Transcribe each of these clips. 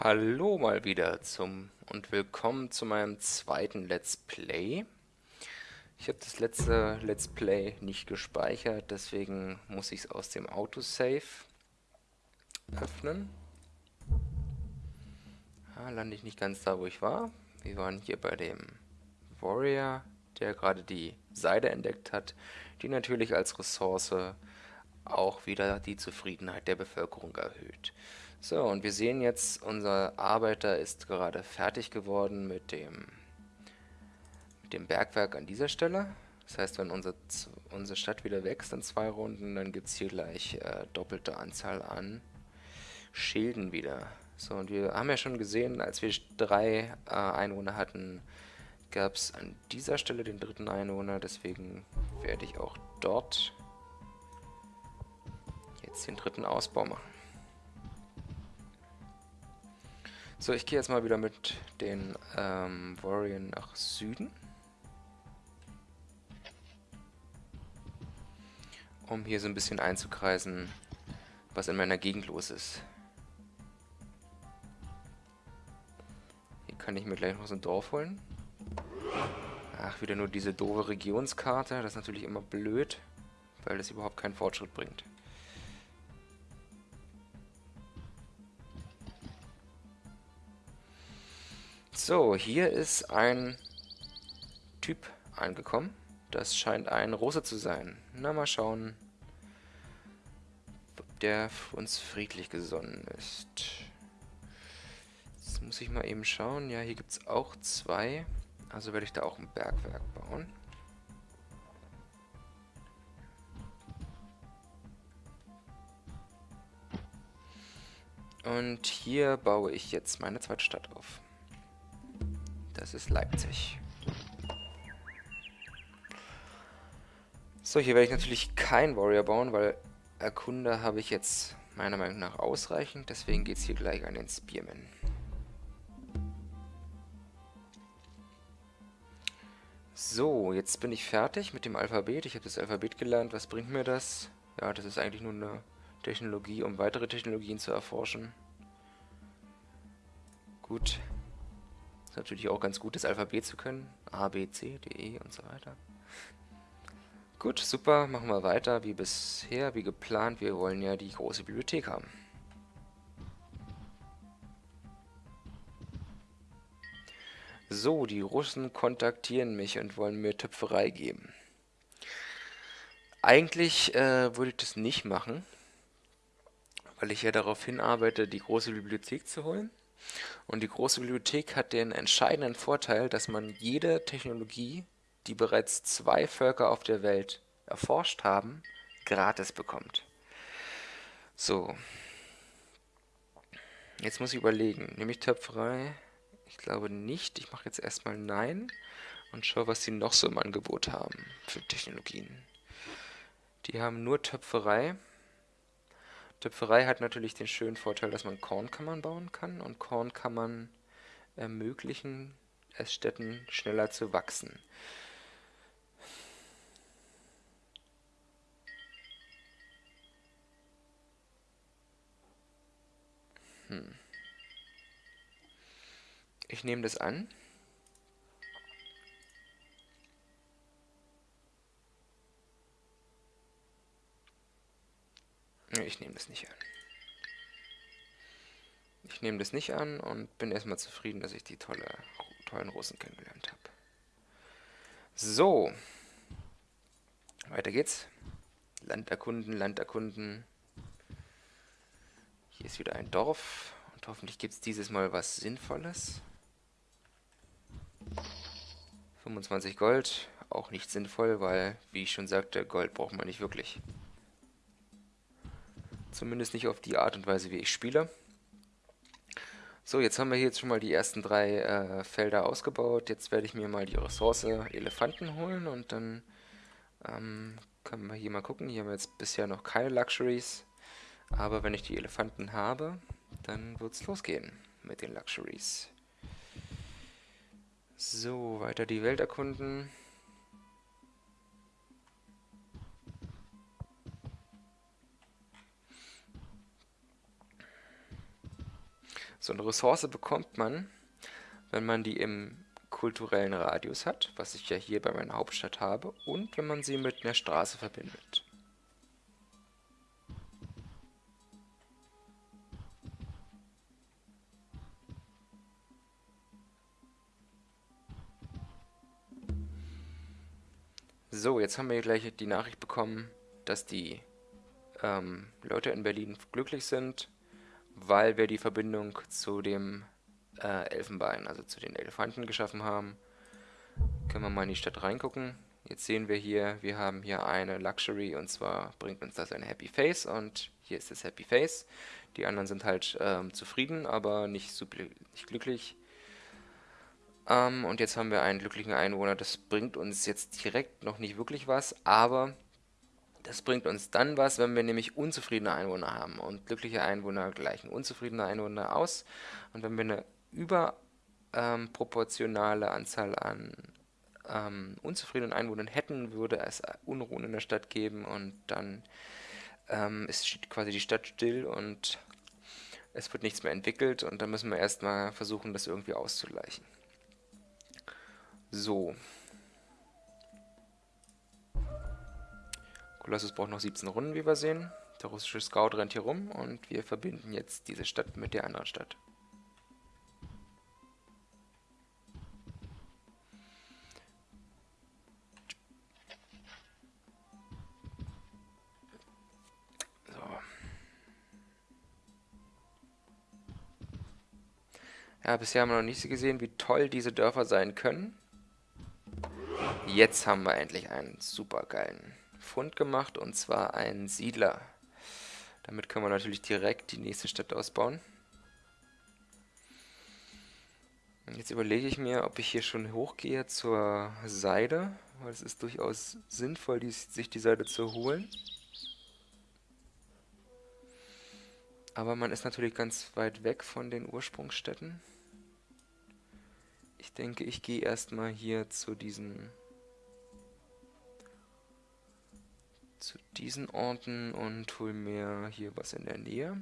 Hallo mal wieder zum und willkommen zu meinem zweiten Let's Play. Ich habe das letzte Let's Play nicht gespeichert, deswegen muss ich es aus dem Autosave öffnen. Ja, lande ich nicht ganz da, wo ich war. Wir waren hier bei dem Warrior, der gerade die Seide entdeckt hat, die natürlich als Ressource auch wieder die Zufriedenheit der Bevölkerung erhöht. So, und wir sehen jetzt, unser Arbeiter ist gerade fertig geworden mit dem, mit dem Bergwerk an dieser Stelle. Das heißt, wenn unser, unsere Stadt wieder wächst in zwei Runden, dann gibt es hier gleich äh, doppelte Anzahl an Schilden wieder. So, und wir haben ja schon gesehen, als wir drei äh, Einwohner hatten, gab es an dieser Stelle den dritten Einwohner. Deswegen werde ich auch dort jetzt den dritten Ausbau machen. So, ich gehe jetzt mal wieder mit den ähm, Warrior nach Süden. Um hier so ein bisschen einzukreisen, was in meiner Gegend los ist. Hier kann ich mir gleich noch so ein Dorf holen. Ach, wieder nur diese doofe Regionskarte. Das ist natürlich immer blöd, weil das überhaupt keinen Fortschritt bringt. So, hier ist ein Typ angekommen. Das scheint ein Rose zu sein. Na, mal schauen, ob der uns friedlich gesonnen ist. Jetzt muss ich mal eben schauen. Ja, hier gibt es auch zwei. Also werde ich da auch ein Bergwerk bauen. Und hier baue ich jetzt meine zweite Stadt auf. Das ist Leipzig. So, hier werde ich natürlich kein Warrior bauen, weil Erkunder habe ich jetzt meiner Meinung nach ausreichend. Deswegen geht es hier gleich an den Spearman. So, jetzt bin ich fertig mit dem Alphabet. Ich habe das Alphabet gelernt. Was bringt mir das? Ja, das ist eigentlich nur eine Technologie, um weitere Technologien zu erforschen. Gut natürlich auch ganz gut, das Alphabet zu können. A, B, C, D, E und so weiter. Gut, super, machen wir weiter wie bisher, wie geplant. Wir wollen ja die große Bibliothek haben. So, die Russen kontaktieren mich und wollen mir Töpferei geben. Eigentlich äh, würde ich das nicht machen, weil ich ja darauf hinarbeite, die große Bibliothek zu holen. Und die große Bibliothek hat den entscheidenden Vorteil, dass man jede Technologie, die bereits zwei Völker auf der Welt erforscht haben, gratis bekommt. So. Jetzt muss ich überlegen. Nehme ich Töpferei? Ich glaube nicht. Ich mache jetzt erstmal Nein und schaue, was sie noch so im Angebot haben für Technologien. Die haben nur Töpferei. Töpferei hat natürlich den schönen Vorteil, dass man Kornkammern bauen kann und Kornkammern ermöglichen es Städten schneller zu wachsen. Hm. Ich nehme das an. Ich nehme das nicht an. Ich nehme das nicht an und bin erstmal zufrieden, dass ich die tolle, tollen Russen kennengelernt habe. So. Weiter geht's. Land erkunden, Land erkunden. Hier ist wieder ein Dorf. Und hoffentlich gibt es dieses Mal was Sinnvolles. 25 Gold. Auch nicht sinnvoll, weil, wie ich schon sagte, Gold braucht man nicht wirklich. Zumindest nicht auf die Art und Weise, wie ich spiele. So, jetzt haben wir hier jetzt schon mal die ersten drei äh, Felder ausgebaut. Jetzt werde ich mir mal die Ressource Elefanten holen und dann ähm, können wir hier mal gucken. Hier haben wir jetzt bisher noch keine Luxuries. Aber wenn ich die Elefanten habe, dann wird es losgehen mit den Luxuries. So, weiter die Welt erkunden. So eine Ressource bekommt man, wenn man die im kulturellen Radius hat, was ich ja hier bei meiner Hauptstadt habe, und wenn man sie mit einer Straße verbindet. So, jetzt haben wir gleich die Nachricht bekommen, dass die ähm, Leute in Berlin glücklich sind, weil wir die Verbindung zu dem äh, Elfenbein, also zu den Elefanten geschaffen haben. Können wir mal in die Stadt reingucken. Jetzt sehen wir hier, wir haben hier eine Luxury und zwar bringt uns das ein Happy Face und hier ist das Happy Face. Die anderen sind halt ähm, zufrieden, aber nicht, super, nicht glücklich. Ähm, und jetzt haben wir einen glücklichen Einwohner. Das bringt uns jetzt direkt noch nicht wirklich was, aber das bringt uns dann was, wenn wir nämlich unzufriedene Einwohner haben. Und glückliche Einwohner gleichen unzufriedene Einwohner aus. Und wenn wir eine überproportionale ähm, Anzahl an ähm, unzufriedenen Einwohnern hätten, würde es Unruhen in der Stadt geben und dann ähm, ist quasi die Stadt still und es wird nichts mehr entwickelt und dann müssen wir erstmal versuchen, das irgendwie auszugleichen. So. Colossus braucht noch 17 Runden, wie wir sehen. Der russische Scout rennt hier rum und wir verbinden jetzt diese Stadt mit der anderen Stadt. Ja, bisher haben wir noch nicht gesehen, wie toll diese Dörfer sein können. Jetzt haben wir endlich einen super geilen Fund gemacht, und zwar einen Siedler. Damit können wir natürlich direkt die nächste Stadt ausbauen. Jetzt überlege ich mir, ob ich hier schon hochgehe zur Seide, weil es ist durchaus sinnvoll, die, sich die Seide zu holen. Aber man ist natürlich ganz weit weg von den Ursprungsstätten. Ich denke, ich gehe erstmal hier zu diesen diesen Orten und hol mir hier was in der Nähe.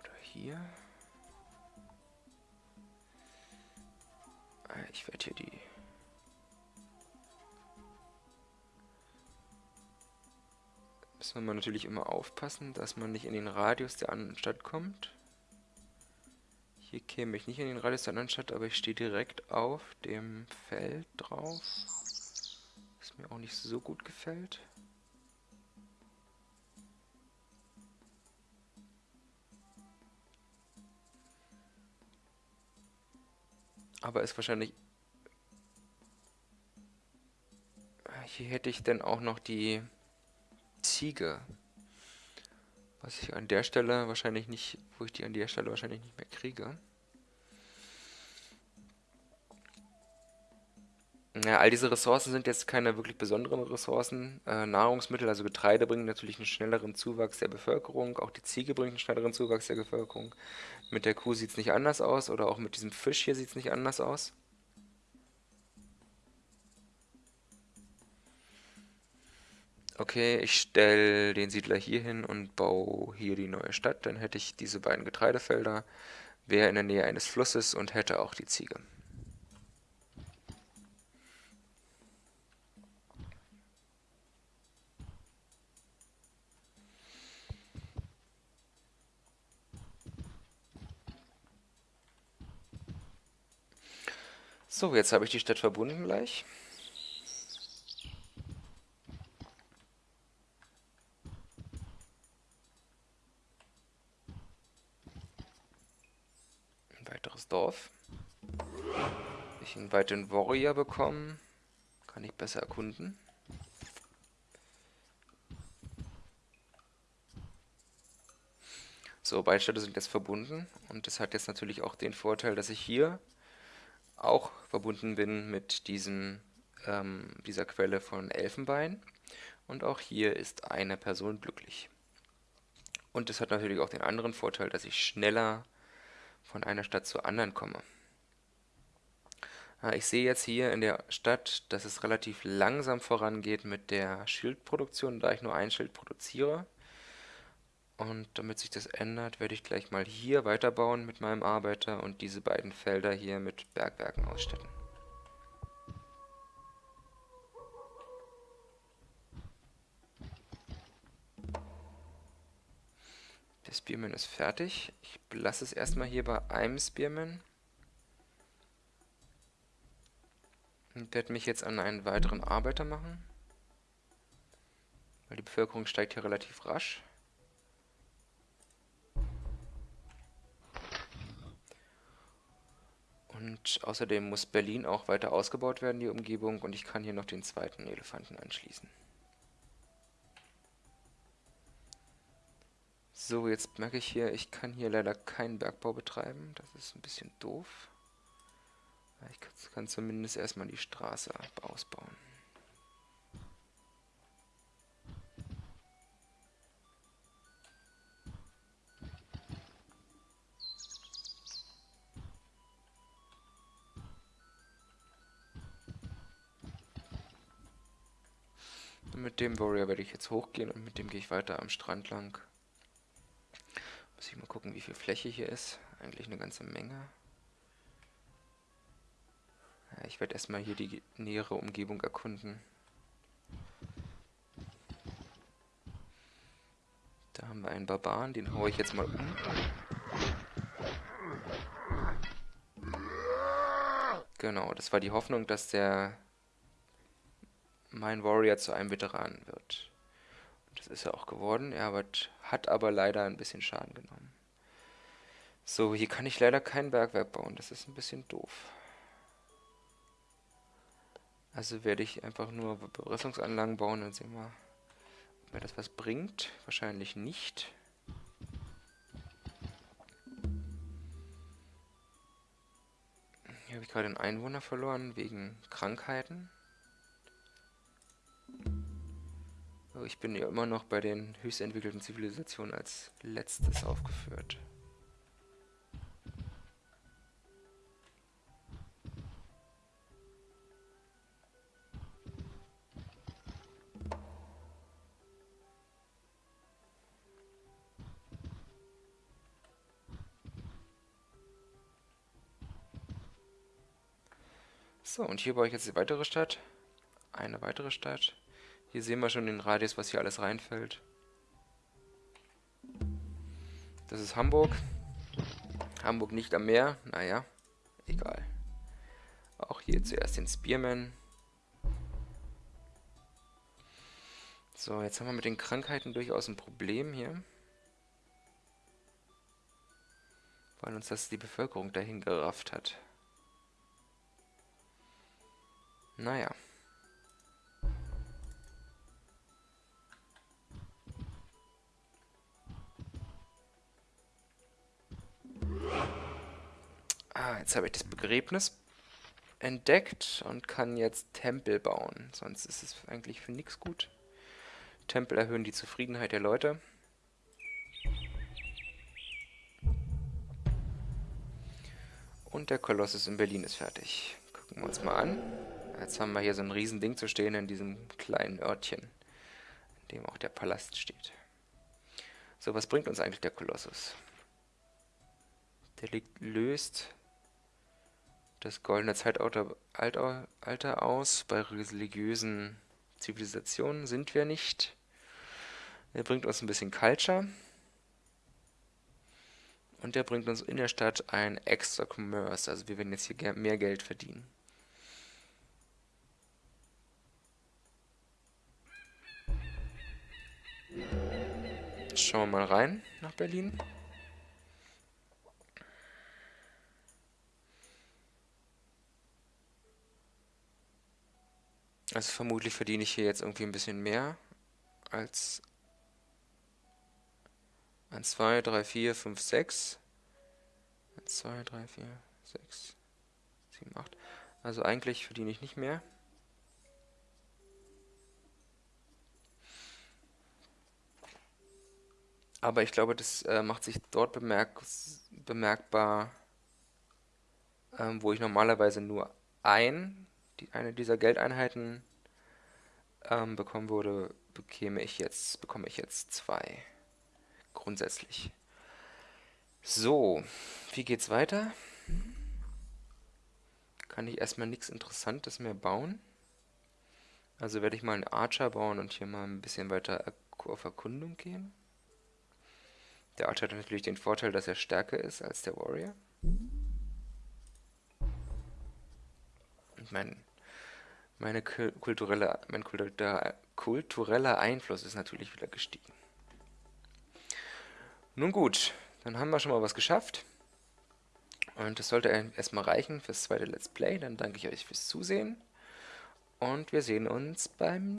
Oder hier. Ah, ich werde hier die Müssen wir natürlich immer aufpassen, dass man nicht in den Radius der anderen Stadt kommt. Hier käme ich nicht in den Radius der anderen Stadt, aber ich stehe direkt auf dem Feld drauf. Was mir auch nicht so gut gefällt. Aber ist wahrscheinlich... Hier hätte ich dann auch noch die Ziege. Was ich an der Stelle wahrscheinlich nicht, wo ich die an der Stelle wahrscheinlich nicht mehr kriege. Ja, all diese Ressourcen sind jetzt keine wirklich besonderen Ressourcen. Äh, Nahrungsmittel, also Getreide, bringen natürlich einen schnelleren Zuwachs der Bevölkerung. Auch die Ziege bringt einen schnelleren Zuwachs der Bevölkerung. Mit der Kuh sieht es nicht anders aus. Oder auch mit diesem Fisch hier sieht es nicht anders aus. Okay, ich stelle den Siedler hier hin und baue hier die neue Stadt. Dann hätte ich diese beiden Getreidefelder, wäre in der Nähe eines Flusses und hätte auch die Ziege. So, jetzt habe ich die Stadt verbunden gleich. Dorf. Ich einen weiteren Warrior bekommen. Kann ich besser erkunden. So, beide Städte sind jetzt verbunden und das hat jetzt natürlich auch den Vorteil, dass ich hier auch verbunden bin mit diesem, ähm, dieser Quelle von Elfenbein und auch hier ist eine Person glücklich. Und es hat natürlich auch den anderen Vorteil, dass ich schneller von einer Stadt zur anderen komme. Ah, ich sehe jetzt hier in der Stadt, dass es relativ langsam vorangeht mit der Schildproduktion, da ich nur ein Schild produziere. Und damit sich das ändert, werde ich gleich mal hier weiterbauen mit meinem Arbeiter und diese beiden Felder hier mit Bergwerken ausstatten. Der Spearman ist fertig. Ich lasse es erstmal hier bei einem Spearman. Und werde mich jetzt an einen weiteren Arbeiter machen. Weil die Bevölkerung steigt hier relativ rasch. Und außerdem muss Berlin auch weiter ausgebaut werden, die Umgebung. Und ich kann hier noch den zweiten Elefanten anschließen. So, jetzt merke ich hier, ich kann hier leider keinen Bergbau betreiben. Das ist ein bisschen doof. Ich kann zumindest erstmal die Straße ausbauen. Mit dem Warrior werde ich jetzt hochgehen und mit dem gehe ich weiter am Strand lang. Gucken, wie viel Fläche hier ist. Eigentlich eine ganze Menge. Ja, ich werde erstmal hier die nähere Umgebung erkunden. Da haben wir einen Barbaren, den haue ich jetzt mal um. Genau, das war die Hoffnung, dass der mein Warrior zu einem Veteranen wird. Das ist er auch geworden. Er hat aber leider ein bisschen Schaden genommen. So, hier kann ich leider kein Bergwerk bauen. Das ist ein bisschen doof. Also werde ich einfach nur Berüstungsanlagen bauen und sehen wir, ob mir das was bringt. Wahrscheinlich nicht. Hier habe ich gerade einen Einwohner verloren wegen Krankheiten. Ich bin ja immer noch bei den höchst entwickelten Zivilisationen als letztes aufgeführt. So, und hier baue ich jetzt die weitere Stadt. Eine weitere Stadt. Hier sehen wir schon den Radius, was hier alles reinfällt. Das ist Hamburg. Hamburg nicht am Meer. Naja, egal. Auch hier zuerst den Spearman. So, jetzt haben wir mit den Krankheiten durchaus ein Problem hier. Weil uns das die Bevölkerung dahin gerafft hat. Naja. Ah, jetzt habe ich das Begräbnis entdeckt und kann jetzt Tempel bauen. Sonst ist es eigentlich für nichts gut. Tempel erhöhen die Zufriedenheit der Leute. Und der Kolossus in Berlin ist fertig. Gucken wir uns mal an. Jetzt haben wir hier so ein Riesending zu stehen in diesem kleinen Örtchen, in dem auch der Palast steht. So, was bringt uns eigentlich der Kolossus? Der liegt, löst das goldene Zeitalter Alter aus. Bei religiösen Zivilisationen sind wir nicht. Er bringt uns ein bisschen Culture. Und der bringt uns in der Stadt ein extra Commerce. Also wir werden jetzt hier mehr Geld verdienen. Schauen wir mal rein nach Berlin. Also vermutlich verdiene ich hier jetzt irgendwie ein bisschen mehr als 1, 2, 3, 4, 5, 6. 1, 2, 3, 4, 6, 7, 8. Also eigentlich verdiene ich nicht mehr. Aber ich glaube, das äh, macht sich dort bemerk bemerkbar, ähm, wo ich normalerweise nur ein, die, eine dieser Geldeinheiten ähm, bekommen würde, bekäme ich jetzt, bekomme ich jetzt zwei. Grundsätzlich. So, wie geht's weiter? Kann ich erstmal nichts Interessantes mehr bauen. Also werde ich mal einen Archer bauen und hier mal ein bisschen weiter auf Erkundung gehen. Der Archer hat natürlich den Vorteil, dass er stärker ist als der Warrior. Und mein, meine kulturelle, mein kultureller Einfluss ist natürlich wieder gestiegen. Nun gut, dann haben wir schon mal was geschafft. Und das sollte erstmal reichen fürs zweite Let's Play. Dann danke ich euch fürs Zusehen. Und wir sehen uns beim